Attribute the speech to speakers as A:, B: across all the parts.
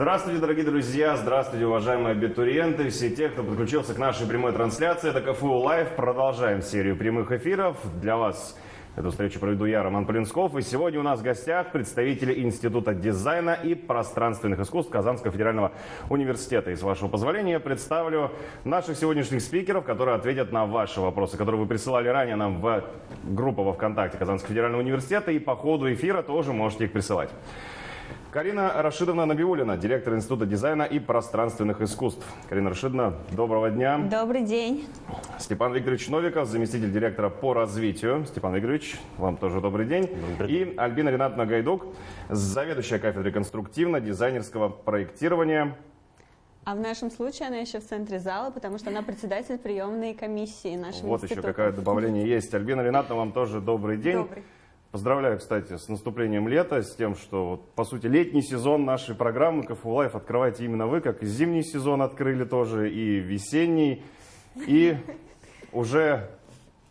A: Здравствуйте, дорогие друзья, здравствуйте, уважаемые абитуриенты, все те, кто подключился к нашей прямой трансляции. Это КФУ Лайв. Продолжаем серию прямых эфиров. Для вас эту встречу проведу я, Роман Полинсков. И сегодня у нас в гостях представители Института дизайна и пространственных искусств Казанского федерального университета. И с вашего позволения представлю наших сегодняшних спикеров, которые ответят на ваши вопросы, которые вы присылали ранее нам в группу во ВКонтакте Казанского федерального университета. И по ходу эфира тоже можете их присылать. Карина Рашидовна Набиулина, директор Института дизайна и пространственных искусств. Карина Рашидовна, доброго дня.
B: Добрый день.
A: Степан Викторович Новиков, заместитель директора по развитию. Степан Викторович, вам тоже добрый день. Добрый. И Альбина Ринатовна Гайдук, заведующая кафедрой конструктивно-дизайнерского проектирования.
B: А в нашем случае она еще в центре зала, потому что она председатель приемной комиссии нашего
A: вот института. Вот еще какое добавление есть. Альбина Ринатовна, вам тоже добрый день.
B: Добрый.
A: Поздравляю, кстати, с наступлением лета, с тем, что, вот, по сути, летний сезон нашей программы КФУ Life открываете именно вы, как и зимний сезон открыли тоже, и весенний. И уже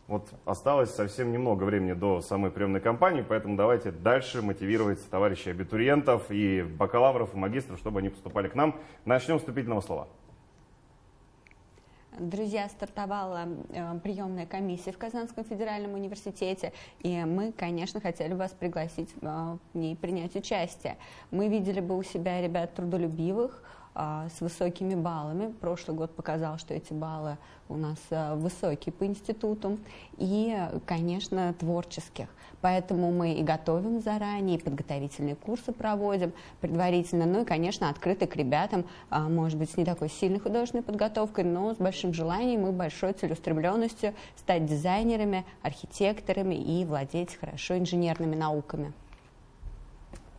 A: вот осталось совсем немного времени до самой приемной кампании, поэтому давайте дальше мотивировать товарищей абитуриентов и бакалавров, и магистров, чтобы они поступали к нам. Начнем вступительного слова.
B: Друзья, стартовала э, приемная комиссия в Казанском федеральном университете, и мы, конечно, хотели вас пригласить э, в ней принять участие. Мы видели бы у себя ребят трудолюбивых, с высокими баллами. Прошлый год показал, что эти баллы у нас а, высокие по институту. И, конечно, творческих. Поэтому мы и готовим заранее, и подготовительные курсы проводим предварительно. Ну и, конечно, открыты к ребятам, а, может быть, с не такой сильной художественной подготовкой, но с большим желанием и большой целеустремленностью стать дизайнерами, архитекторами и владеть хорошо инженерными науками.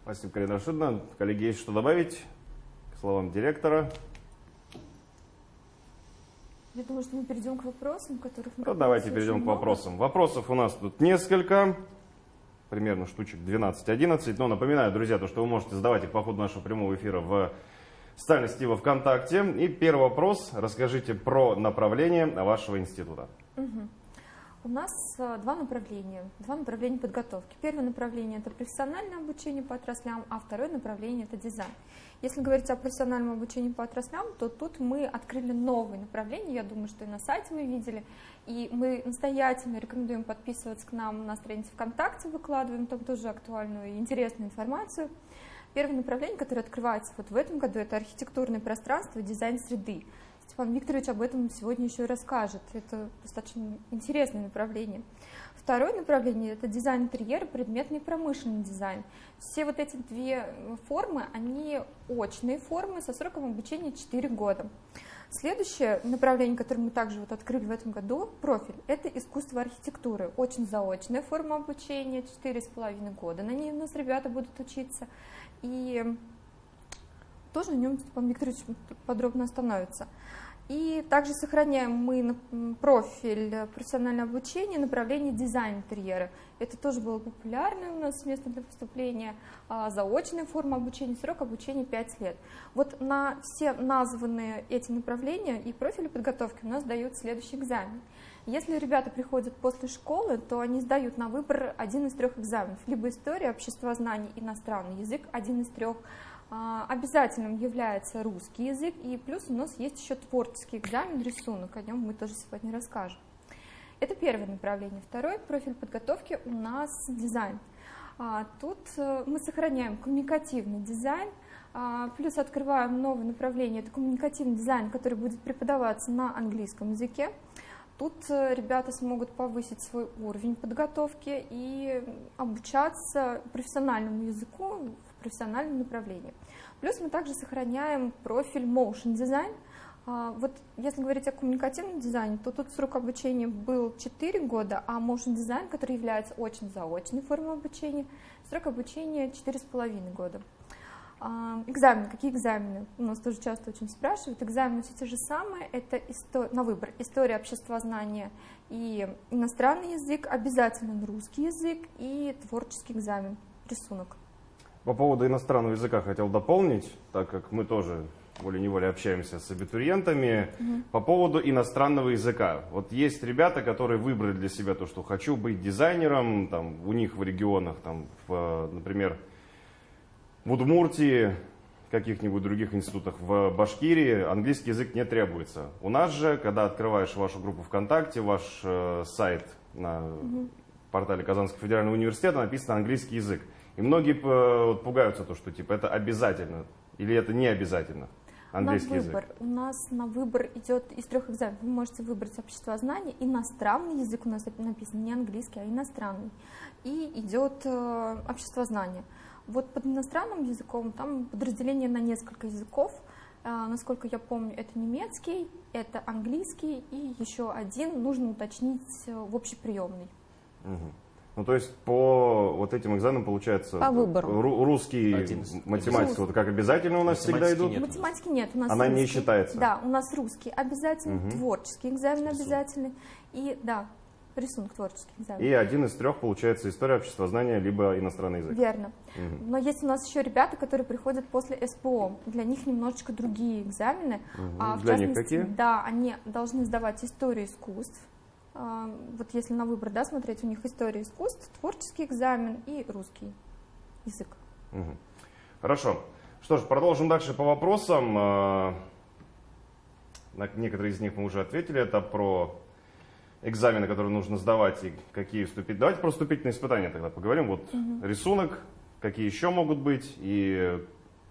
A: Спасибо, Карина Рашидовна. Коллеги, есть что добавить? Словам директора.
C: Я думаю, что мы перейдем к вопросам, которых
A: мы... Ну, давайте перейдем к вопросам. Вопросов у нас тут несколько, примерно штучек 12-11. Но напоминаю, друзья, то, что вы можете задавать их по ходу нашего прямого эфира в социальной сети во ВКонтакте. И первый вопрос. Расскажите про направление вашего института.
C: Угу. У нас э, два направления, два направления подготовки. Первое направление – это профессиональное обучение по отраслям, а второе направление – это дизайн. Если говорить о профессиональном обучении по отраслям, то тут мы открыли новые направления, я думаю, что и на сайте вы видели, и мы настоятельно рекомендуем подписываться к нам на странице ВКонтакте, выкладываем там тоже актуальную и интересную информацию. Первое направление, которое открывается вот в этом году, это архитектурное пространство дизайн среды. Степан Викторович об этом сегодня еще и расскажет. Это достаточно интересное направление. Второе направление – это дизайн интерьера, предметный промышленный дизайн. Все вот эти две формы, они очные формы со сроком обучения 4 года. Следующее направление, которое мы также вот открыли в этом году, профиль, это искусство архитектуры. Очень заочная форма обучения, 4,5 года. На ней у нас ребята будут учиться. И тоже на нем Степан Викторович подробно остановится. И также сохраняем мы профиль профессионального обучения, направление дизайн интерьера. Это тоже было популярное у нас место для поступления. А, заочная форма обучения, срок обучения 5 лет. Вот на все названные эти направления и профили подготовки у нас дают следующий экзамен. Если ребята приходят после школы, то они сдают на выбор один из трех экзаменов. Либо история, обществознание, иностранный язык, один из трех а, обязательным является русский язык, и плюс у нас есть еще творческий экзамен, рисунок, о нем мы тоже сегодня расскажем. Это первое направление. Второй профиль подготовки у нас дизайн. А, тут э, мы сохраняем коммуникативный дизайн, а, плюс открываем новое направление, это коммуникативный дизайн, который будет преподаваться на английском языке. Тут э, ребята смогут повысить свой уровень подготовки и обучаться профессиональному языку профессиональном направлении. Плюс мы также сохраняем профиль Motion Design. А, вот если говорить о коммуникативном дизайне, то тут срок обучения был 4 года, а Motion Design, который является очень заочной формой обучения, срок обучения 4,5 года. А, экзамены. Какие экзамены? У нас тоже часто очень спрашивают. Экзамены все те же самые. Это на выбор. История обществознания и иностранный язык, обязательно русский язык и творческий экзамен, рисунок.
A: По поводу иностранного языка хотел дополнить, так как мы тоже волей-неволей общаемся с абитуриентами. Угу. По поводу иностранного языка. Вот есть ребята, которые выбрали для себя то, что хочу быть дизайнером, там, у них в регионах, там, в, например, в Удмуртии, каких-нибудь других институтах в Башкирии английский язык не требуется. У нас же, когда открываешь вашу группу ВКонтакте, ваш э, сайт на угу. портале Казанского федерального университета написано английский язык. И многие э, вот, пугаются то, что типа это обязательно или это не обязательно английский
C: на выбор.
A: язык.
C: У нас на выбор идет из трех экзаменов. Вы можете выбрать общество знания. Иностранный язык у нас написан не английский, а иностранный. И идет э, общество знания. Вот под иностранным языком там подразделение на несколько языков. А, насколько я помню, это немецкий, это английский и еще один нужно уточнить э, в общеприемный.
A: Угу. Ну, то есть по вот этим экзаменам получается
B: по выбору.
A: русский, Один. математика, вот как обязательно у нас всегда идут?
C: Нет математики нет, у нас
A: Она
C: русский.
A: не считается?
C: Да, у нас русский обязательный, угу. творческий экзамен
A: Рисунок.
C: обязательный и, да, рисунок творческий экзамен.
A: И один из трех получается история общества знания, либо иностранный язык.
C: Верно.
A: Угу.
C: Но есть у нас еще ребята, которые приходят после СПО. Для них немножечко другие экзамены.
A: Угу.
C: А, в
A: Для
C: частности,
A: них какие?
C: Да, они должны сдавать историю искусств. А, вот если на выбор да, смотреть, у них история искусств, творческий экзамен и русский язык.
A: Угу. Хорошо. Что ж, продолжим дальше по вопросам. А, на некоторые из них мы уже ответили. Это про экзамены, которые нужно сдавать и какие вступить. Давайте про вступительные испытания тогда поговорим. Вот угу. рисунок, какие еще могут быть. И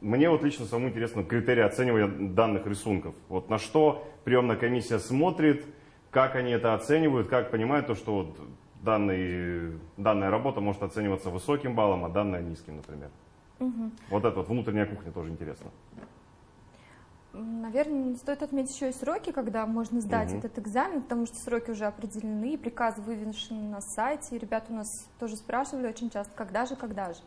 A: мне вот лично самому интересно критерии оценивания данных рисунков. Вот на что приемная комиссия смотрит, как они это оценивают, как понимают то, что вот данный, данная работа может оцениваться высоким баллом, а данная низким, например.
C: Угу.
A: Вот это вот внутренняя кухня тоже интересно.
C: Наверное, стоит отметить еще и сроки, когда можно сдать угу. этот экзамен, потому что сроки уже определены, приказы вывешены на сайте. И ребята у нас тоже спрашивали очень часто, когда же, когда же.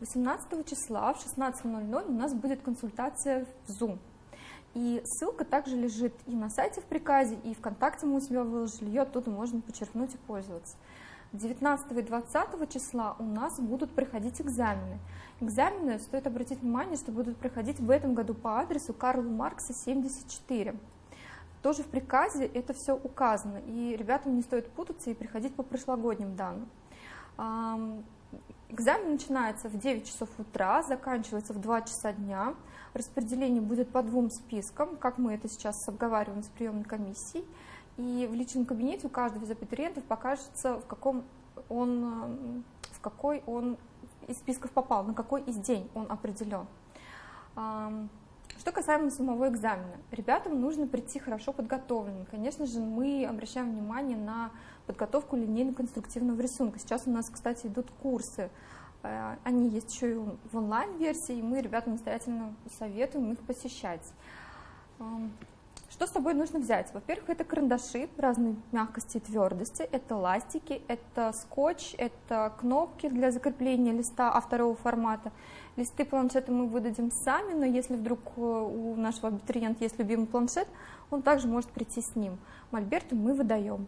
C: 18 числа в 16.00 у нас будет консультация в Zoom. И ссылка также лежит и на сайте в приказе, и ВКонтакте мы у себя выложили, ее оттуда можно подчеркнуть и пользоваться. 19 и 20 числа у нас будут проходить экзамены. Экзамены, стоит обратить внимание, что будут проходить в этом году по адресу Карла Маркса 74. Тоже в приказе это все указано, и ребятам не стоит путаться и приходить по прошлогодним данным. Экзамен начинается в 9 часов утра, заканчивается в 2 часа дня. Распределение будет по двум спискам, как мы это сейчас обговариваем с приемной комиссией. И в личном кабинете у каждого из абитуриентов покажется, в каком он, в какой он из списков попал, на какой из день он определен. Что касаемо самого экзамена, ребятам нужно прийти хорошо подготовленным. Конечно же, мы обращаем внимание на подготовку линейно-конструктивного рисунка. Сейчас у нас, кстати, идут курсы. Э, они есть еще и в онлайн-версии, и мы ребятам настоятельно советуем их посещать. Что с собой нужно взять? Во-первых, это карандаши разной мягкости и твердости, это ластики, это скотч, это кнопки для закрепления листа А2 формата. Листы планшета мы выдадим сами, но если вдруг э, у нашего абитуриента есть любимый планшет, он также может прийти с ним. Мольберты мы выдаем.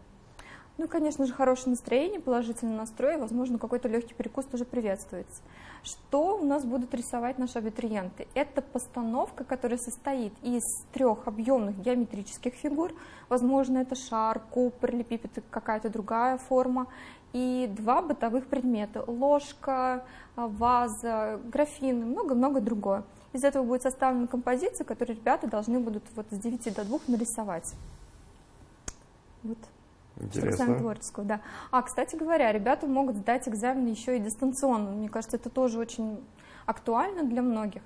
C: Ну конечно же, хорошее настроение, положительный настрой, возможно, какой-то легкий перекус тоже приветствуется. Что у нас будут рисовать наши абитуриенты? Это постановка, которая состоит из трех объемных геометрических фигур. Возможно, это шар, куб, параллелепипед, какая-то другая форма. И два бытовых предмета. Ложка, ваза, графин, много-много другое. Из этого будет составлена композиция, которую ребята должны будут вот с 9 до 2 нарисовать. Вот.
A: Интересно.
C: Экзамен творческого, да. А, кстати говоря, ребята могут сдать экзамен еще и дистанционно. Мне кажется, это тоже очень актуально для многих.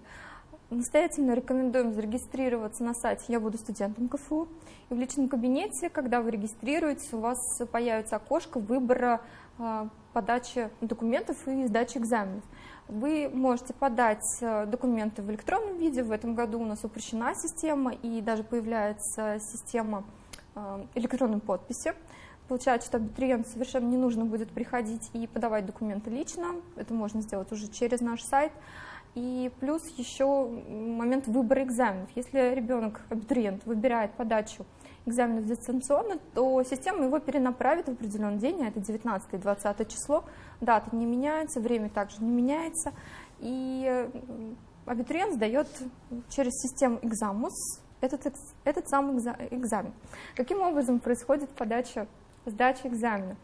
C: Настоятельно рекомендуем зарегистрироваться на сайте «Я буду студентом КФУ». И в личном кабинете, когда вы регистрируетесь, у вас появится окошко выбора э, подачи документов и сдачи экзаменов. Вы можете подать э, документы в электронном виде. В этом году у нас упрощена система, и даже появляется система э, электронной подписи. Получается, что абитуриенту совершенно не нужно будет приходить и подавать документы лично. Это можно сделать уже через наш сайт. И плюс еще момент выбора экзаменов. Если ребенок, абитуриент, выбирает подачу экзаменов дистанционно, то система его перенаправит в определенный день, а это 19-20 число. Дата не меняется, время также не меняется. И абитуриент сдает через систему Экзамус этот, этот самый экзамен. Каким образом происходит подача, сдача экзамена?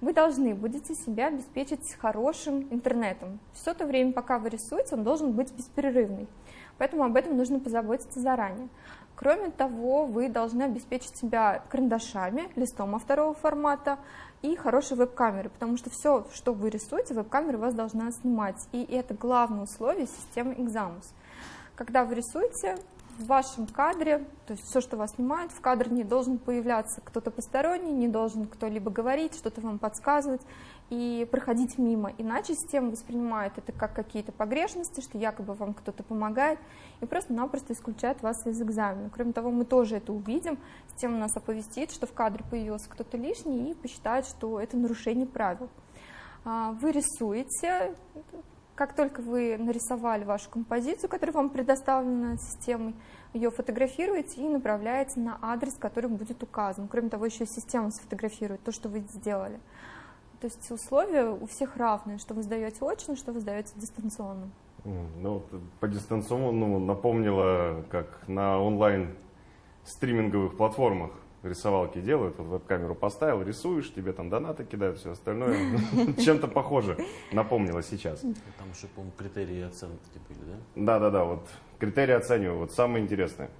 C: вы должны будете себя обеспечить хорошим интернетом. Все то время, пока вы рисуете, он должен быть беспрерывный. Поэтому об этом нужно позаботиться заранее. Кроме того, вы должны обеспечить себя карандашами, листом а второго формата и хорошей веб-камерой, потому что все, что вы рисуете, веб-камера вас должна снимать. И это главное условие системы Examus. Когда вы рисуете, в вашем кадре, то есть все, что вас снимает, в кадре не должен появляться кто-то посторонний, не должен кто-либо говорить, что-то вам подсказывать и проходить мимо. Иначе система воспринимает это как какие-то погрешности, что якобы вам кто-то помогает, и просто-напросто исключает вас из экзамена. Кроме того, мы тоже это увидим, система нас оповестит, что в кадре появился кто-то лишний, и посчитает, что это нарушение правил. А, вы рисуете, как только вы нарисовали вашу композицию, которая вам предоставлена системой, ее фотографируете и направляете на адрес, который будет указан. Кроме того, еще система сфотографирует то, что вы сделали. То есть условия у всех равные, что вы сдаете очно, что вы сдаете дистанционно.
A: Ну, по дистанционному напомнило, как на онлайн стриминговых платформах рисовалки делают, вот веб-камеру поставил, рисуешь, тебе там донаты кидают, все остальное. Чем-то похоже напомнило сейчас.
D: Там еще, по-моему, критерии оценки были, да?
A: Да-да-да, вот критерии оцениваю, вот самое интересное.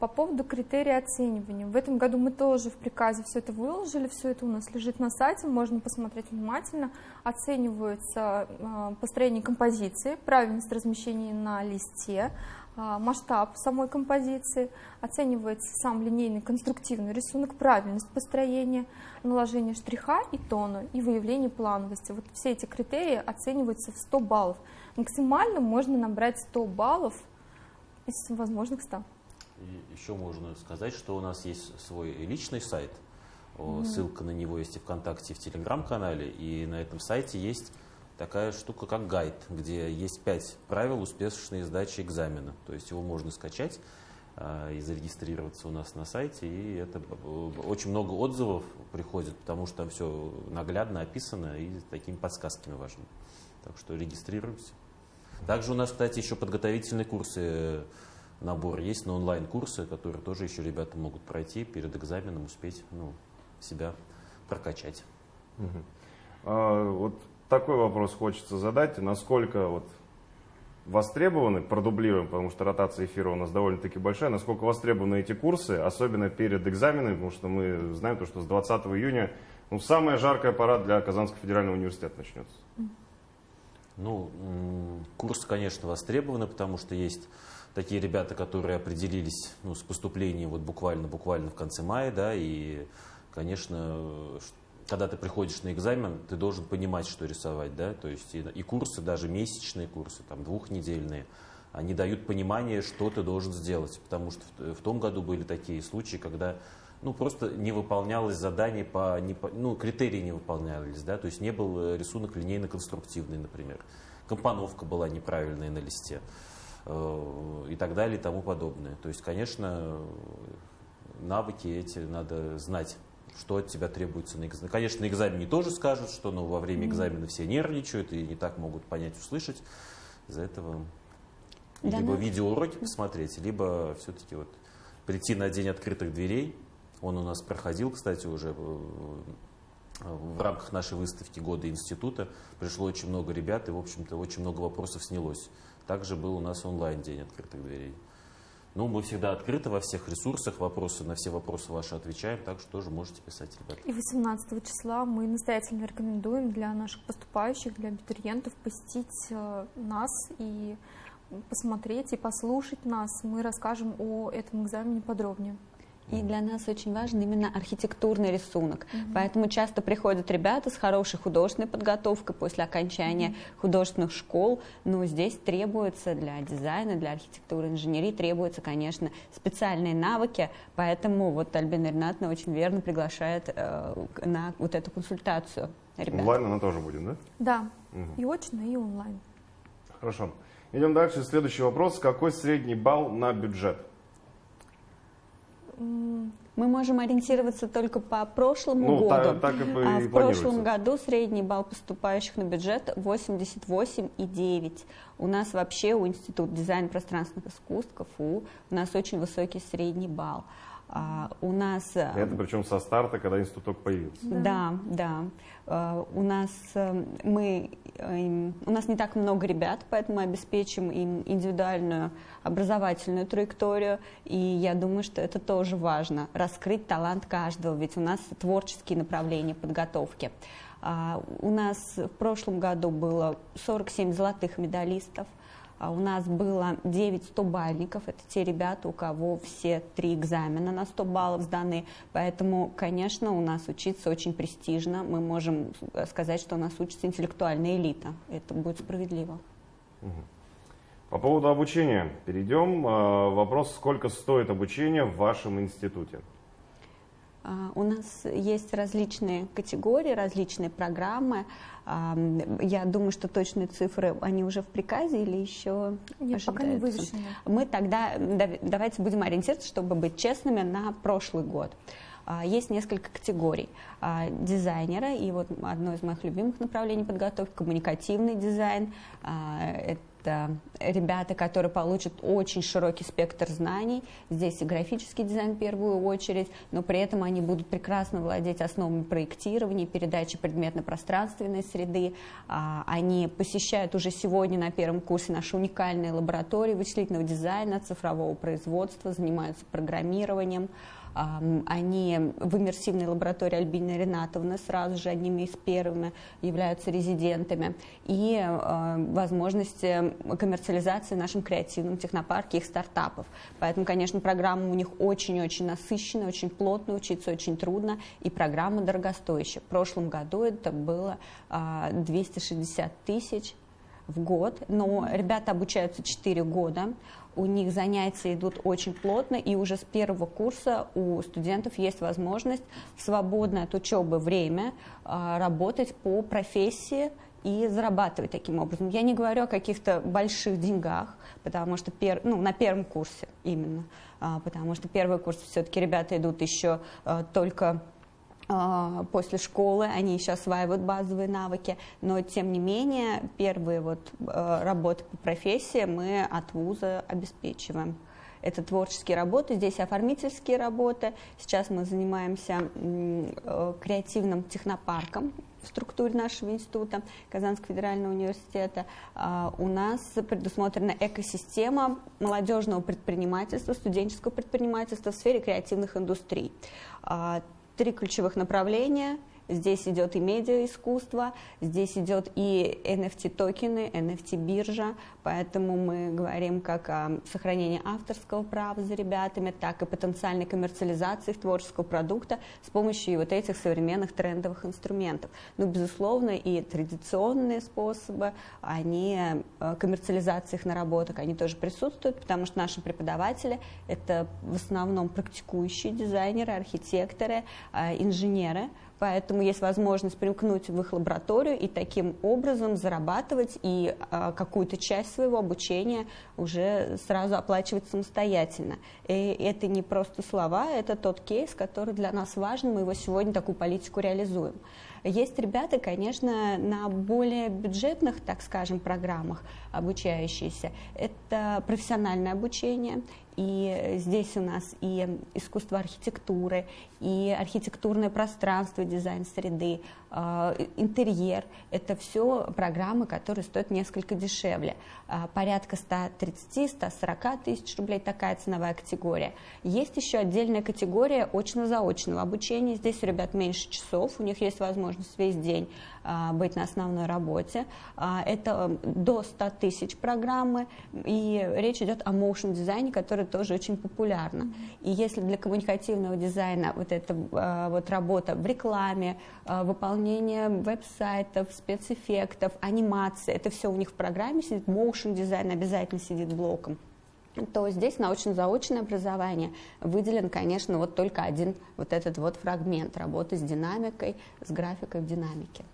C: По поводу критерий оценивания. В этом году мы тоже в приказе все это выложили, все это у нас лежит на сайте, можно посмотреть внимательно. Оценивается э, построение композиции, правильность размещения на листе, масштаб самой композиции, оценивается сам линейный конструктивный рисунок, правильность построения, наложение штриха и тона и выявление плановости. Вот все эти критерии оцениваются в 100 баллов. Максимально можно набрать 100 баллов из возможных 100.
D: И еще можно сказать, что у нас есть свой личный сайт. Mm-hmm. Ссылка на него есть и ВКонтакте, и в Телеграм-канале. И на этом сайте есть такая штука, как гайд, где есть пять правил успешной сдачи экзамена. То есть его можно скачать а, и зарегистрироваться у нас на сайте. И это очень много отзывов приходит, потому что там все наглядно описано и такими подсказками важными. Так что регистрируемся. Также у нас, кстати, еще подготовительные курсы набор есть на онлайн-курсы, которые тоже еще ребята могут пройти перед экзаменом, успеть ну, себя прокачать.
A: Угу. А, вот такой вопрос хочется задать. Насколько вот востребованы, продублируем, потому что ротация эфира у нас довольно-таки большая, насколько востребованы эти курсы, особенно перед экзаменами, потому что мы знаем, то, что с 20 июня ну, самая жаркая пора для Казанского федерального университета начнется.
D: Ну, курсы, конечно, востребованы, потому что есть такие ребята, которые определились ну, с поступлением вот буквально-буквально в конце мая, да, и, конечно, когда ты приходишь на экзамен, ты должен понимать, что рисовать, да, то есть и, и курсы, даже месячные курсы, там двухнедельные, они дают понимание, что ты должен сделать, потому что в, в том году были такие случаи, когда ну, просто не выполнялось задание по, не по, ну, критерии не выполнялись, да, то есть не был э, рисунок линейно-конструктивный, например, компоновка была неправильная на листе. Э, и так далее и тому подобное. То есть, конечно, навыки эти надо знать что от тебя требуется на экзамене. Конечно, на экзамене тоже скажут, что ну, во время экзамена все нервничают и не так могут понять, услышать. Из-за этого да, либо да. видеоуроки посмотреть, либо все-таки вот прийти на день открытых дверей. Он у нас проходил, кстати, уже в рамках нашей выставки года института. Пришло очень много ребят, и, в общем-то, очень много вопросов снялось. Также был у нас онлайн день открытых дверей. Ну, мы всегда открыты во всех ресурсах, вопросы, на все вопросы ваши отвечаем, так что тоже можете писать, ребята.
C: И 18 числа мы настоятельно рекомендуем для наших поступающих, для абитуриентов посетить э, нас и посмотреть и послушать нас. Мы расскажем о этом экзамене подробнее.
B: И для нас очень важен именно архитектурный рисунок. Mm-hmm. Поэтому часто приходят ребята с хорошей художественной подготовкой после окончания mm-hmm. художественных школ. Но здесь требуется для дизайна, для архитектуры, инженерии требуются, конечно, специальные навыки. Поэтому вот Альбина Ринатовна очень верно приглашает э, на вот эту консультацию.
A: Ребят. Онлайн она тоже будет, да?
C: Да, угу. и очно, и онлайн.
A: Хорошо. Идем дальше. Следующий вопрос. Какой средний балл на бюджет?
B: Мы можем ориентироваться только по прошлому ну, году. Так, так и а в прошлом году средний балл поступающих на бюджет 88,9. У нас вообще у Института дизайна пространственных искусств КФУ у нас очень высокий средний балл. А, у нас... э,
A: Это причем со старта, когда институт только появился.
B: Да, да. Э, У нас э, мы у нас не так много ребят, поэтому мы обеспечим им индивидуальную образовательную траекторию. И я думаю, что это тоже важно раскрыть талант каждого, ведь у нас творческие направления подготовки. А, У нас в прошлом году было 47 золотых медалистов. А У нас было 9 100-бальников, это те ребята, у кого все три экзамена на 100 баллов сданы, поэтому, конечно, у нас учиться очень престижно, мы можем сказать, что у нас учится интеллектуальная элита, это будет справедливо.
A: По поводу обучения перейдем. Э, Вопрос, сколько стоит обучение в вашем институте?
B: А, У нас есть различные категории, различные программы. А, Я думаю, что точные цифры, они уже в приказе или еще
C: Нет, пока не
B: ожидаются?
C: вывешены.
B: Мы тогда дав- давайте будем ориентироваться, чтобы быть честными, на прошлый год. А, Есть несколько категорий дизайнера, и вот одно из моих любимых направлений подготовки – коммуникативный дизайн. Это ребята, которые получат очень широкий спектр знаний. Здесь и графический дизайн в первую очередь, но при этом они будут прекрасно владеть основами проектирования, передачи предметно-пространственной среды. А, Они посещают уже сегодня на первом курсе наши уникальные лаборатории вычислительного дизайна, цифрового производства, занимаются программированием. А, Они в иммерсивной лаборатории Альбины Ренатовны сразу же одними из первыми являются резидентами. И э, возможности коммерциализации в нашем креативном технопарке их стартапов. Поэтому, конечно, программа у них очень-очень насыщенная, очень плотная, учиться очень трудно, и программа дорогостоящая. В прошлом году это было а, 260 тысяч в год, но ребята обучаются 4 года, у них занятия идут очень плотно, и уже с первого курса у студентов есть возможность в свободное от учебы время а, работать по профессии и зарабатывать таким образом. Я не говорю о каких-то больших деньгах, потому что пер, ну, на первом курсе именно, а, потому что первый курс все-таки ребята идут еще а, только после школы, они еще осваивают базовые навыки, но тем не менее первые вот э, работы по профессии мы от вуза обеспечиваем. Это творческие работы, здесь оформительские работы. Сейчас мы занимаемся э, креативным технопарком в структуре нашего института Казанского федерального университета. А, У нас предусмотрена экосистема молодежного предпринимательства, студенческого предпринимательства в сфере креативных индустрий. Три ключевых направления. Здесь идет и медиаискусство, здесь идет и NFT-токены, NFT-биржа, поэтому мы говорим как о сохранении авторского права за ребятами, так и потенциальной коммерциализации творческого продукта с помощью вот этих современных трендовых инструментов. Ну, безусловно, и традиционные способы, они, э, коммерциализация их наработок, они тоже присутствуют, потому что наши преподаватели – это в основном практикующие дизайнеры, архитекторы, э, инженеры, Поэтому есть возможность примкнуть в их лабораторию и таким образом зарабатывать и а, какую-то часть своего обучения уже сразу оплачивать самостоятельно. И это не просто слова, это тот кейс, который для нас важен, мы его сегодня такую политику реализуем. Есть ребята, конечно, на более бюджетных, так скажем, программах обучающиеся. Это профессиональное обучение, и здесь у нас и искусство архитектуры, и архитектурное пространство, дизайн среды, э, интерьер. Это все программы, которые стоят несколько дешевле. Э, Порядка 130-140 тысяч рублей такая ценовая категория. Есть еще отдельная категория очно-заочного обучения. Здесь у ребят меньше часов, у них есть возможность весь день быть на основной работе. Э, Это до 100 тысяч программы, и речь идет о motion дизайне, который тоже очень популярна. И если для коммуникативного дизайна вот эта э, вот работа в рекламе, выполнение веб-сайтов, спецэффектов, анимации, это все у них в программе сидит, motion дизайн обязательно сидит блоком то здесь научно-заочное образование выделен, конечно, вот только один вот этот вот фрагмент работы с динамикой, с графикой в динамике.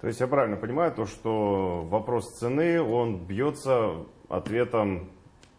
A: То есть я правильно понимаю, то, что вопрос цены, он бьется ответом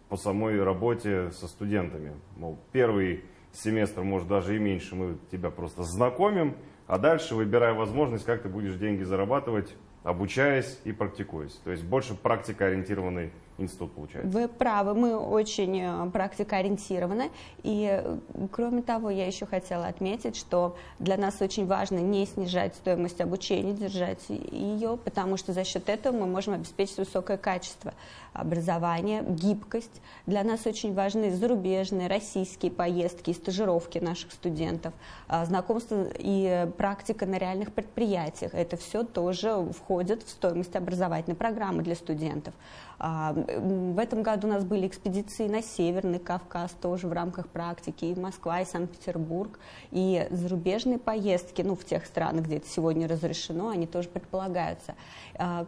A: по самой работе со студентами. Мол, первый семестр, может, даже и меньше, мы тебя просто знакомим, а дальше выбирая возможность, как ты будешь деньги зарабатывать, обучаясь и практикуясь. То есть больше практикоориентированный институт получается.
B: Вы правы, мы очень э, практикоориентированы. И, э, кроме того, я еще хотела отметить, что для нас очень важно не снижать стоимость обучения, держать ее, потому что за счет этого мы можем обеспечить высокое качество образования, гибкость. Для нас очень важны зарубежные, российские поездки и стажировки наших студентов, а, знакомство и практика на реальных предприятиях. Это все тоже входит в стоимость образовательной программы для студентов. А, в этом году у нас были экспедиции на Северный Кавказ, тоже в рамках практики, и Москва, и Санкт-Петербург, и зарубежные поездки, ну, в тех странах, где это сегодня разрешено, они тоже предполагаются. А,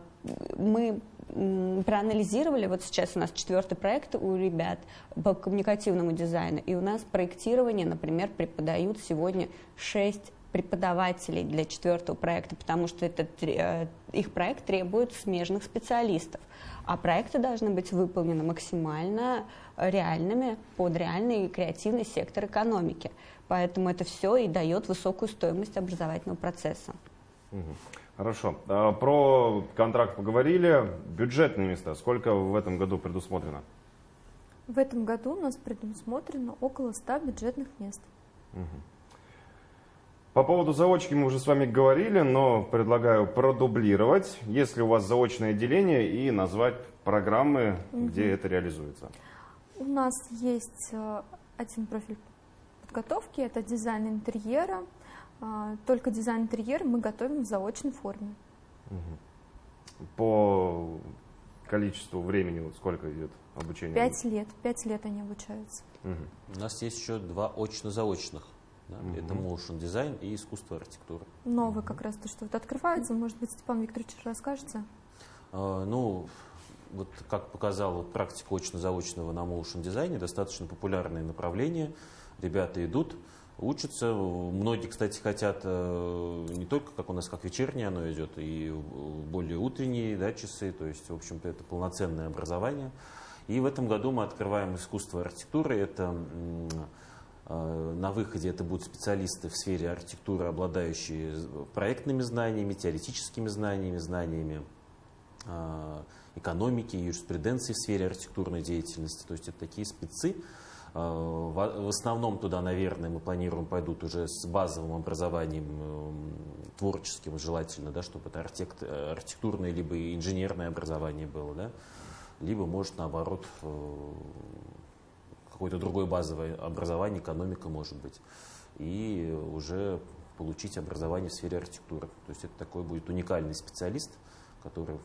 B: мы проанализировали, вот сейчас у нас четвертый проект у ребят по коммуникативному дизайну, и у нас проектирование, например, преподают сегодня шесть преподавателей для четвертого проекта, потому что этот, э, их проект требует смежных специалистов. А проекты должны быть выполнены максимально реальными под реальный креативный сектор экономики. Поэтому это все и дает высокую стоимость образовательного процесса.
A: Хорошо. А, про контракт поговорили. Бюджетные места. Сколько в этом году предусмотрено?
C: В этом году у нас предусмотрено около 100 бюджетных мест. Угу.
A: По поводу заочки мы уже с вами говорили, но предлагаю продублировать, если у вас заочное отделение, и назвать программы, угу. где это реализуется.
C: У нас есть э, один профиль подготовки, это дизайн интерьера. А, только дизайн интерьера мы готовим в заочной форме.
A: Угу. По количеству времени сколько идет обучение?
C: Пять лет. Пять лет они обучаются.
D: Угу. У нас есть еще два очно-заочных да? Угу. Это motion дизайн и искусство архитектуры.
C: Новый как раз то, что вот открывается, может быть, Степан Викторович расскажете?
D: А, ну, вот как показала вот, практика очно-заочного на motion дизайне, достаточно популярное направление. Ребята идут, учатся. Многие, кстати, хотят э, не только, как у нас, как вечернее оно идет, и более утренние да, часы, то есть, в общем-то, это полноценное образование. И в этом году мы открываем искусство архитектуры. Это Э, на выходе это будут специалисты в сфере архитектуры, обладающие проектными знаниями, теоретическими знаниями, знаниями э, экономики, юриспруденции в сфере архитектурной деятельности. То есть это такие спецы. Э, в основном туда, наверное, мы планируем пойдут уже с базовым образованием творческим, желательно, да, чтобы это архитектурное либо инженерное образование было, да, либо, может, наоборот, какое-то другое базовое образование, экономика может быть, и уже получить образование в сфере архитектуры. То есть это такой будет уникальный специалист, который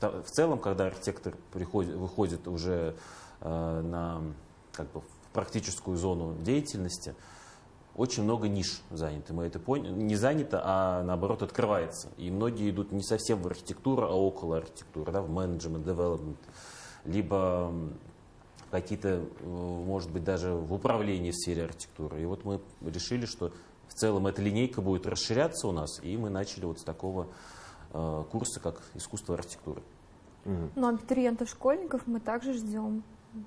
D: в целом, когда архитектор приходит, выходит уже э, на как бы, в практическую зону деятельности, очень много ниш занято. Мы это поняли. Не занято, а наоборот открывается. И многие идут не совсем в архитектуру, а около архитектуры, да, в менеджмент, девелопмент, либо какие-то, э, может быть, даже в управлении в сфере архитектуры. И вот мы решили, что в целом эта линейка будет расширяться у нас, и мы начали вот с такого э, курса, как искусство архитектуры.
C: Но абитуриентов, школьников мы также ждем.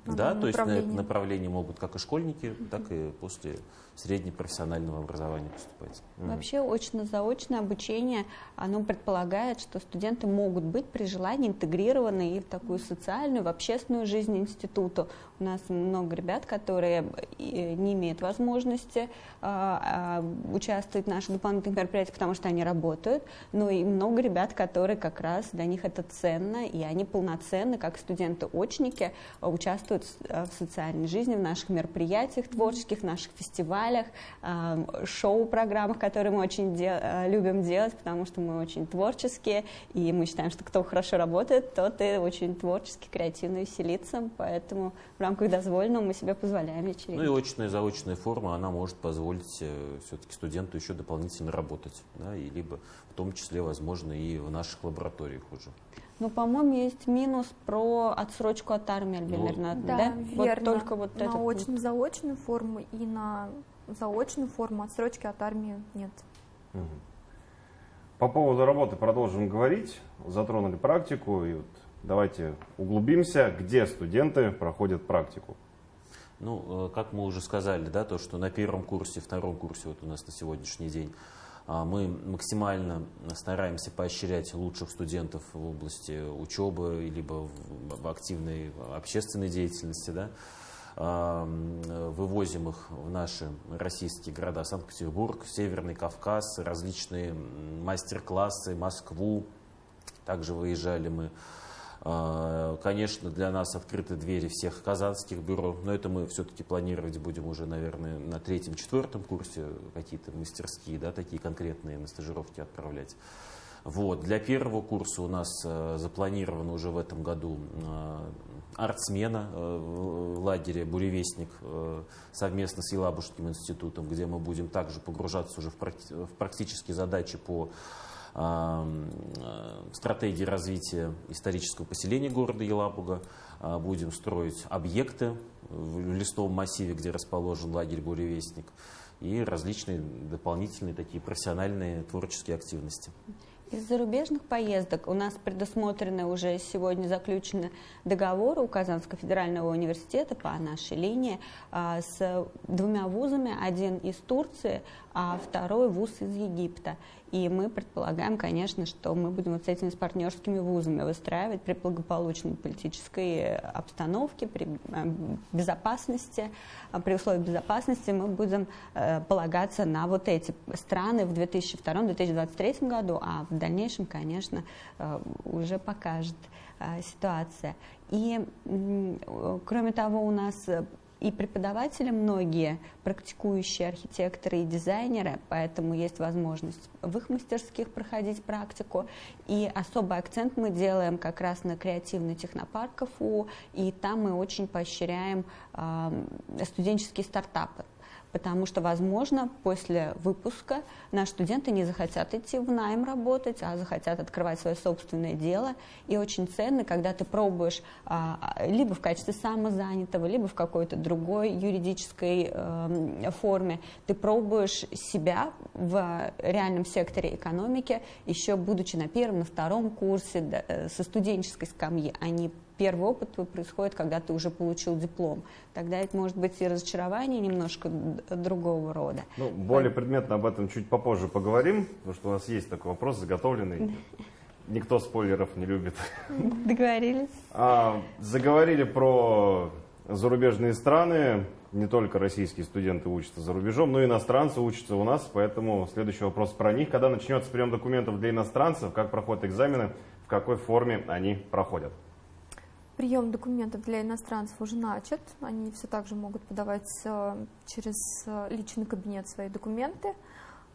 D: Да, то есть на это направление могут как и школьники, так и после среднепрофессионального образования поступать.
B: Вообще очно-заочное обучение, оно предполагает, что студенты могут быть при желании интегрированы и в такую социальную, в общественную жизнь института. У нас много ребят, которые э, не имеют возможности а, а, участвовать в наших дополнительных мероприятиях, потому что они работают, но и много ребят, которые как раз для них это ценно, и они полноценны, как студенты-очники, участвуют в социальной жизни, в наших мероприятиях творческих, в наших фестивалях, шоу-программах, которые мы очень де э, любим делать, потому что мы очень творческие, и мы считаем, что кто хорошо работает, тот и очень творчески, креативно веселится, поэтому в рамках дозволенного мы себе позволяем вечеринки.
D: Ну и очная заочная форма, она может позволить э, все-таки студенту еще дополнительно работать, да, и либо в том числе, возможно, и в наших лабораториях уже.
B: Ну, по-моему, есть минус про отсрочку от армии, Альбина
C: ну, да? Да, верно. Вот только вот на очно-заочную форму и на заочную форму отсрочки от армии нет. Угу.
A: По поводу работы продолжим говорить. Затронули практику, и вот давайте углубимся, где студенты проходят практику.
D: Ну, э, как мы уже сказали, да, то, что на первом курсе, втором курсе вот у нас на сегодняшний день А, мы максимально стараемся поощрять лучших студентов в области учебы, либо в активной общественной деятельности. Да? Вывозим их в наши российские города Санкт-Петербург, Северный Кавказ, различные мастер-классы, Москву. Также выезжали мы а, Конечно, для нас открыты двери всех казанских бюро, но это мы все-таки планировать будем уже, наверное, на третьем-четвертом курсе какие-то мастерские, да, такие конкретные на стажировки отправлять. Вот. Для первого курса у нас э, запланировано уже в этом году э, артсмена э, в лагере «Буревестник» совместно с Елабужским институтом, где мы будем также погружаться уже в, практи в практические задачи по стратегии развития исторического поселения города Елабуга. Будем строить объекты в листовом массиве, где расположен лагерь «Буревестник» и различные дополнительные такие профессиональные творческие активности.
B: Из зарубежных поездок у нас предусмотрены уже сегодня заключены договоры у Казанского федерального университета по нашей линии а, с двумя вузами, один из Турции, а второй вуз из Египта. И мы предполагаем, конечно, что мы будем вот с этими с партнерскими вузами выстраивать при благополучной политической обстановке, при э, безопасности, а при условиях безопасности мы будем э, полагаться на вот эти страны в 2002-2023 году, а в дальнейшем, конечно, э, уже покажет ситуация. И кроме того, у нас и преподаватели многие практикующие архитекторы и дизайнеры, поэтому есть возможность в их мастерских проходить практику. И особый акцент мы делаем как раз на креативный технопарк КФУ, и там мы очень поощряем э, студенческие стартапы потому что, возможно, после выпуска наши студенты не захотят идти в найм работать, а захотят открывать свое собственное дело. И очень ценно, когда ты пробуешь а, либо в качестве самозанятого, либо в какой-то другой юридической э, форме, ты пробуешь себя в реальном секторе экономики, еще будучи на первом, на втором курсе, э, со студенческой скамьи, а не первый опыт происходит, когда ты уже получил диплом. Тогда это может быть и разочарование немножко другого рода.
A: Ну, более предметно об этом чуть попозже поговорим, потому что у нас есть такой вопрос заготовленный. Никто спойлеров не любит.
B: Договорились.
A: А, заговорили про зарубежные страны. Не только российские студенты учатся за рубежом, но и иностранцы учатся у нас. Поэтому следующий вопрос про них. Когда начнется прием документов для иностранцев, как проходят экзамены, в какой форме они проходят?
C: Прием документов для иностранцев уже начат. Они все так же могут подавать э, через э, личный кабинет свои документы.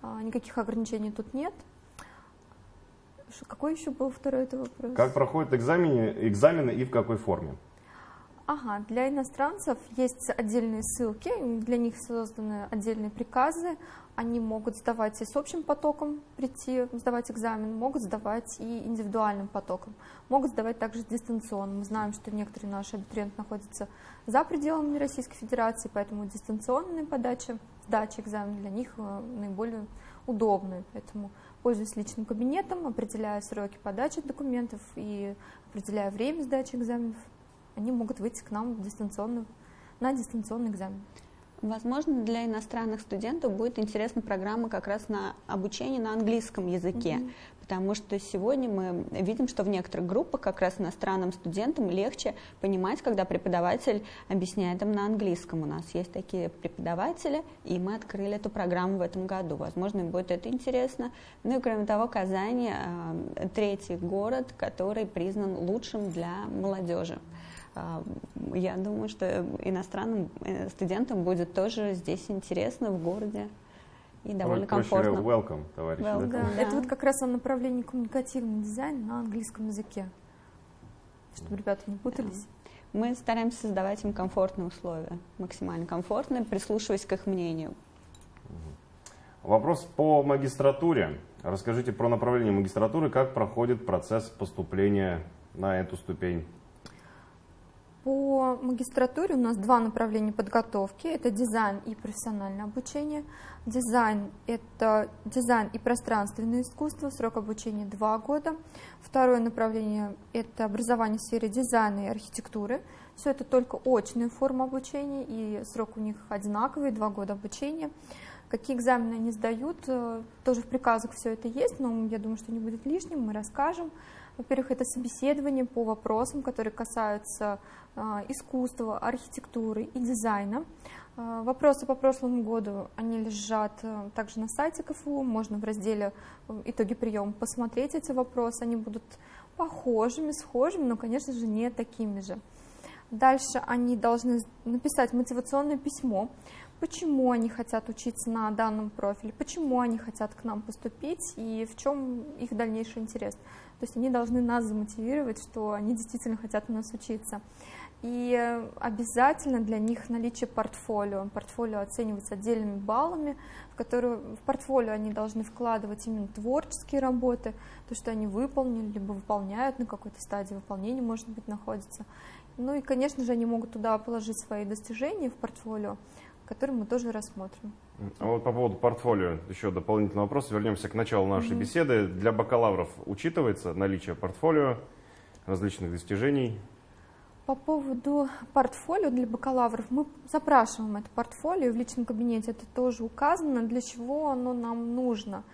C: А, никаких ограничений тут нет. Какой еще был второй это вопрос?
A: Как проходят экзамены, экзамены и в какой форме?
C: Ага, для иностранцев есть отдельные ссылки, для них созданы отдельные приказы, они могут сдавать и с общим потоком прийти, сдавать экзамен, могут сдавать и индивидуальным потоком, могут сдавать также дистанционно. Мы знаем, что некоторые наши абитуриенты находятся за пределами Российской Федерации, поэтому дистанционная подача, сдача экзамена для них э, наиболее удобная. Поэтому пользуясь личным кабинетом, определяя сроки подачи документов и определяя время сдачи экзаменов, они могут выйти к нам дистанционно, на дистанционный экзамен.
B: Возможно, для иностранных студентов будет интересна программа как раз на обучение на английском языке, mm-hmm. потому что сегодня мы видим, что в некоторых группах как раз иностранным студентам легче понимать, когда преподаватель объясняет им на английском. У нас есть такие преподаватели, и мы открыли эту программу в этом году. Возможно, им будет это интересно. Ну и кроме того, Казань э, третий город, который признан лучшим для молодежи. А, я думаю, что иностранным э, студентам будет тоже здесь интересно в городе и довольно Ой, комфортно.
A: Welcome, товарищи. Welcome,
C: да? Да. Это вот как раз о направлении коммуникативный дизайн на английском языке, чтобы ребята не путались.
B: Да. Мы стараемся создавать им комфортные условия, максимально комфортные, прислушиваясь к их мнению.
A: Вопрос по магистратуре. Расскажите про направление магистратуры, как проходит процесс поступления на эту ступень
C: по магистратуре у нас два направления подготовки. Это дизайн и профессиональное обучение. Дизайн – это дизайн и пространственное искусство, срок обучения два года. Второе направление – это образование в сфере дизайна и архитектуры. Все это только очная форма обучения, и срок у них одинаковый, два года обучения. Какие экзамены они сдают, э, тоже в приказах все это есть, но я думаю, что не будет лишним, мы расскажем. Во-первых, это собеседование по вопросам, которые касаются э, искусства, архитектуры и дизайна. Э, вопросы по прошлому году, они лежат также на сайте КФУ, можно в разделе «Итоги приема» посмотреть эти вопросы, они будут похожими, схожими, но, конечно же, не такими же. Дальше они должны написать мотивационное письмо, почему они хотят учиться на данном профиле, почему они хотят к нам поступить и в чем их дальнейший интерес. То есть они должны нас замотивировать, что они действительно хотят у нас учиться. И обязательно для них наличие портфолио. Портфолио оценивается отдельными баллами, в которые в портфолио они должны вкладывать именно творческие работы, то, что они выполнили, либо выполняют на какой-то стадии выполнения, может быть, находятся. Ну и, конечно же, они могут туда положить свои достижения в портфолио, которые мы тоже рассмотрим.
A: А вот по поводу портфолио, еще дополнительный вопрос. Вернемся к началу нашей mm-hmm. беседы. Для бакалавров учитывается наличие портфолио, различных достижений?
C: По поводу портфолио для бакалавров, мы запрашиваем это портфолио, в личном кабинете это тоже указано, для чего оно нам нужно.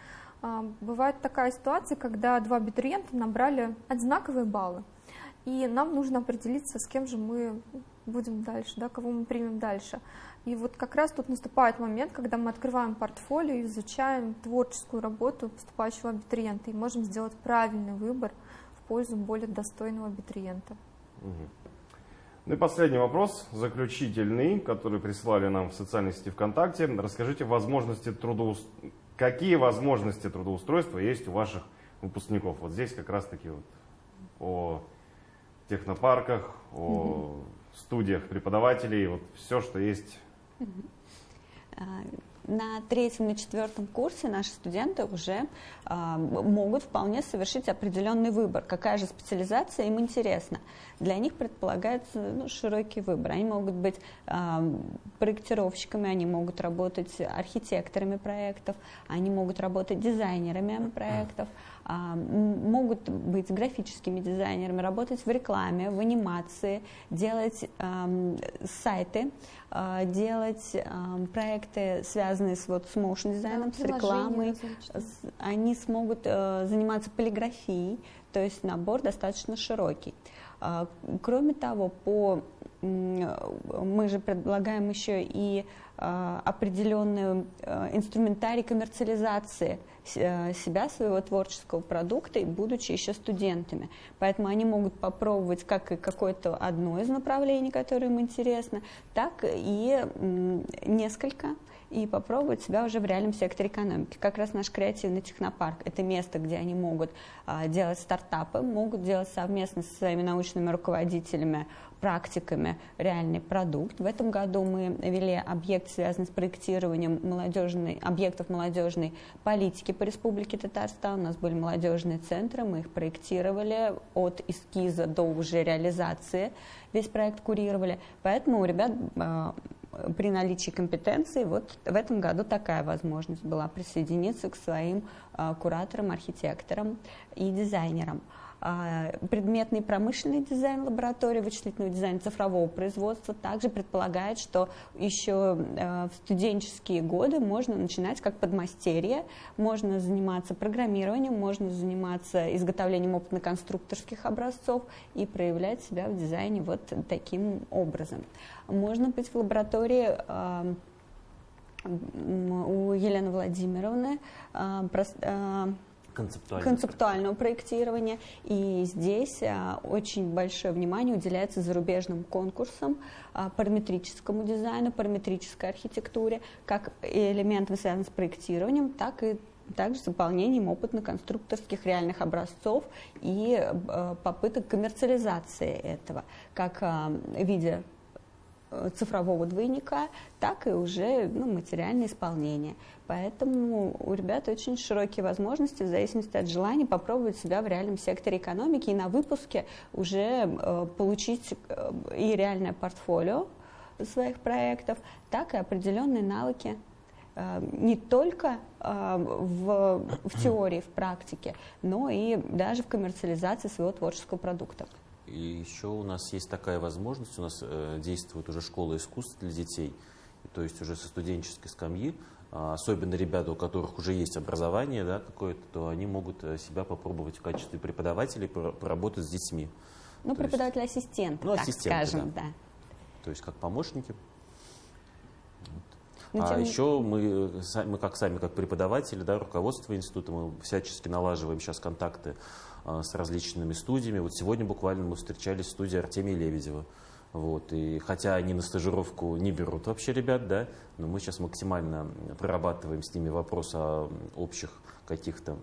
C: А, бывает такая ситуация, когда два абитуриента набрали одинаковые баллы, и нам нужно определиться, с кем же мы будем дальше, да, кого мы примем дальше. И вот как раз тут наступает момент, когда мы открываем портфолио и изучаем творческую работу поступающего абитуриента и можем сделать правильный выбор в пользу более достойного абитуриента.
A: Ну и последний вопрос, заключительный, который прислали нам в социальной сети ВКонтакте. Расскажите возможности трудоус... какие возможности трудоустройства есть у ваших выпускников. Вот здесь как раз таки вот о технопарках, о угу. студиях преподавателей, вот все, что есть.
B: А, на третьем и четвертом курсе наши студенты уже э, могут вполне совершить определенный выбор, какая же специализация им интересна. Для них предполагается ну, широкий выбор. Они могут быть э, проектировщиками, они могут работать архитекторами проектов, они могут работать дизайнерами проектов. А, могут быть графическими дизайнерами, работать в рекламе, в анимации, делать сайты, а, делать проекты, связанные с, вот, с motion дизайном, да, с рекламой. Они смогут э, заниматься полиграфией, то есть набор достаточно широкий. А, кроме того, по, мы же предлагаем еще и определенный э, инструментарий коммерциализации – Э, себя, своего творческого продукта, будучи еще студентами. Поэтому они могут попробовать как и какое-то одно из направлений, которое им интересно, так и несколько и попробовать себя уже в реальном секторе экономики. Как раз наш креативный технопарк – это место, где они могут а, делать стартапы, могут делать совместно со своими научными руководителями практиками реальный продукт. В этом году мы вели объект, связанный с проектированием молодежной, объектов молодежной политики по Республике Татарстан. У нас были молодежные центры, мы их проектировали от эскиза до уже реализации. Весь проект курировали. Поэтому у ребят а, при наличии компетенции вот в этом году такая возможность была присоединиться к своим а, кураторам, архитекторам и дизайнерам. А, предметный промышленный дизайн лаборатории, вычислительного дизайна цифрового производства также предполагает, что еще а, в студенческие годы можно начинать как подмастерье, можно заниматься программированием, можно заниматься изготовлением опытно-конструкторских образцов и проявлять себя в дизайне вот таким образом. Можно быть в лаборатории а, у Елены Владимировны
D: концептуального,
B: концептуального проектирования. И здесь а, очень большое внимание уделяется зарубежным конкурсам, а, параметрическому дизайну, параметрической архитектуре, как элементам, связанным с проектированием, так и также с выполнением опытно-конструкторских реальных образцов и э, попыток коммерциализации этого, как э, в цифрового двойника, так и уже ну, материальное исполнение. Поэтому у ребят очень широкие возможности в зависимости от желания попробовать себя в реальном секторе экономики и на выпуске уже э, получить э, и реальное портфолио своих проектов, так и определенные навыки э, не только э, в, в теории, в практике, но и даже в коммерциализации своего творческого продукта.
D: И еще у нас есть такая возможность, у нас э, действует уже школа искусств для детей, то есть уже со студенческой скамьи а, особенно ребята, у которых уже есть образование да, какое-то, то они могут э, себя попробовать в качестве преподавателей поработать с детьми.
B: Ну, преподаватель-ассистент,
D: ну,
B: так скажем, да. да.
D: То есть как помощники. Ну, а еще мы, мы как сами, как преподаватели, да, руководство института, мы всячески налаживаем сейчас контакты с различными студиями. Вот сегодня буквально мы встречались в студии Артемия Лебедева. Вот, и хотя они на стажировку не берут вообще ребят, да, но мы сейчас максимально прорабатываем с ними вопрос о общих каких-то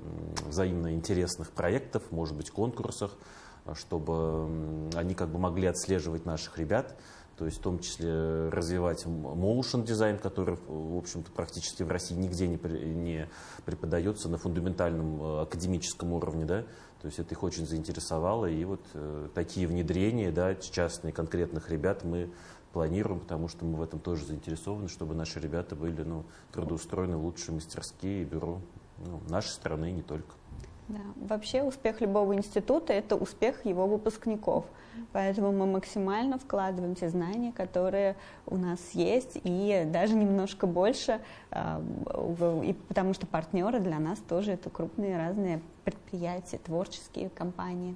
D: взаимно интересных проектах, может быть, конкурсах, чтобы они как бы могли отслеживать наших ребят, то есть в том числе развивать motion дизайн, который, в общем-то, практически в России нигде не, не преподается на фундаментальном э, академическом уровне, да, то есть это их очень заинтересовало, и вот э, такие внедрения, да, частные, конкретных ребят мы планируем, потому что мы в этом тоже заинтересованы, чтобы наши ребята были ну, трудоустроены в лучшие мастерские и бюро ну, нашей страны и не только.
B: Да. Вообще успех любого института – это успех его выпускников. Поэтому мы максимально вкладываем те знания, которые у нас есть, и даже немножко больше, а, и потому что партнеры для нас тоже это крупные разные предприятия, творческие компании.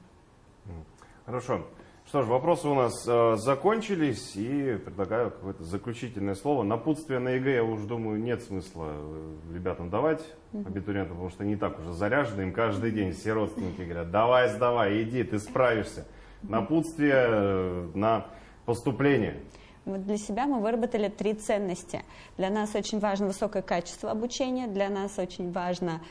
A: Хорошо. Что ж, вопросы у нас э, закончились, и предлагаю какое-то заключительное слово. Напутствие на ЕГЭ, я уже думаю, нет смысла э, ребятам давать, абитуриентам, потому что они так уже заряжены, им каждый день все родственники говорят, давай, сдавай, иди, ты справишься. Напутствие э, на поступление.
B: Для себя мы выработали три ценности. Для нас очень важно высокое качество обучения, для нас очень важно,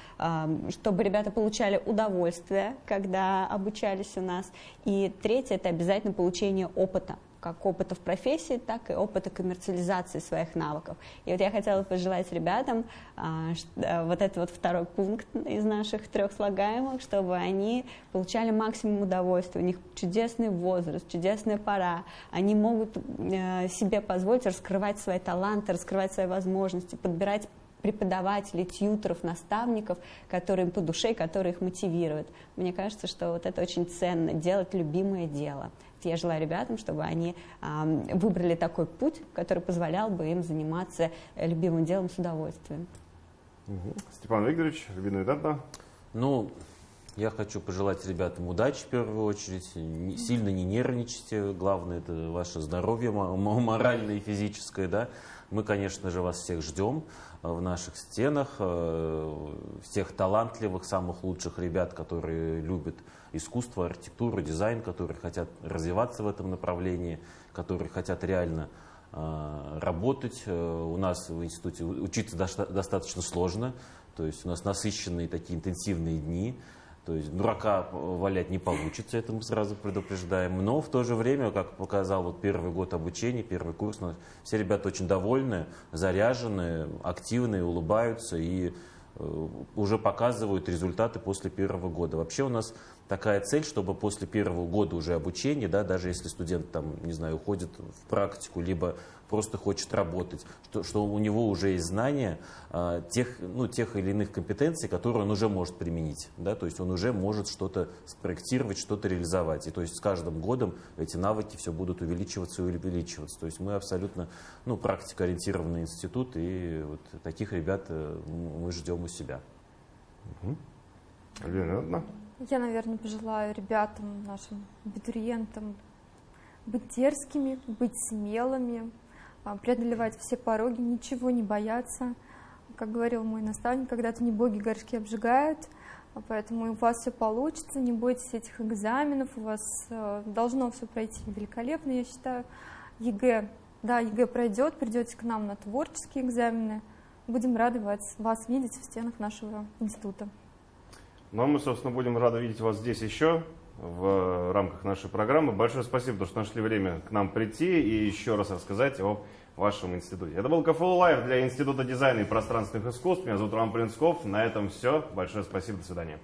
B: чтобы ребята получали удовольствие, когда обучались у нас. И третье – это обязательно получение опыта как опыта в профессии, так и опыта коммерциализации своих навыков. И вот я хотела пожелать ребятам а, э, вот этот вот второй пункт из наших трех слагаемых, чтобы они получали максимум удовольствия. У них чудесный возраст, чудесная пора. Они могут э, себе позволить раскрывать свои таланты, раскрывать свои возможности, подбирать преподавателей, тьютеров, наставников, которые им по душе, которые их мотивируют. Мне кажется, что вот это очень ценно, делать любимое дело. Я желаю ребятам, чтобы они выбрали такой путь, который позволял бы им заниматься любимым делом с удовольствием.
A: Угу. Степан Викторович, любимый дата?
D: Ну, я хочу пожелать ребятам удачи в первую очередь. Сильно не нервничайте. Главное это ваше здоровье моральное и физическое. Да? Мы, конечно же, вас всех ждем в наших стенах. Э, всех талантливых, самых лучших ребят, которые любят искусство, архитектуру, дизайн, которые хотят развиваться в этом направлении, которые хотят реально э, работать. Э, у нас в институте учиться достаточно сложно, то есть у нас насыщенные такие интенсивные дни. То есть дурака валять не получится, это мы сразу предупреждаем. Но в то же время, как показал вот первый год обучения, первый курс, все ребята очень довольны, заряжены, активные, улыбаются и э, уже показывают результаты после первого года. Вообще у нас такая цель, чтобы после первого года уже обучения, да, даже если студент там, не знаю, уходит в практику, либо просто хочет работать, что, что у него уже есть знания а, тех, ну, тех или иных компетенций, которые он уже может применить. Да? То есть он уже может что-то спроектировать, что-то реализовать. И то есть с каждым годом эти навыки все будут увеличиваться и увеличиваться. То есть мы абсолютно ну, практикоориентированный институт, и вот таких ребят э, мы ждем у себя.
A: Угу. Лена,
C: я, наверное, пожелаю ребятам, нашим абитуриентам быть дерзкими, быть смелыми, а, преодолевать все пороги, ничего не бояться. Как говорил мой наставник, когда-то не боги горшки обжигают, а поэтому у вас все получится, не бойтесь этих экзаменов, у вас э, должно все пройти великолепно, я считаю. ЕГЭ, да, ЕГЭ пройдет, придете к нам на творческие экзамены, будем рады вас, вас видеть в стенах нашего института.
A: Ну а мы, собственно, будем рады видеть вас здесь еще в рамках нашей программы. Большое спасибо, что нашли время к нам прийти и еще раз рассказать о вашем институте. Это был КФУ Лайв для Института дизайна и пространственных искусств. Меня зовут Роман Плинсков. На этом все. Большое спасибо. До свидания.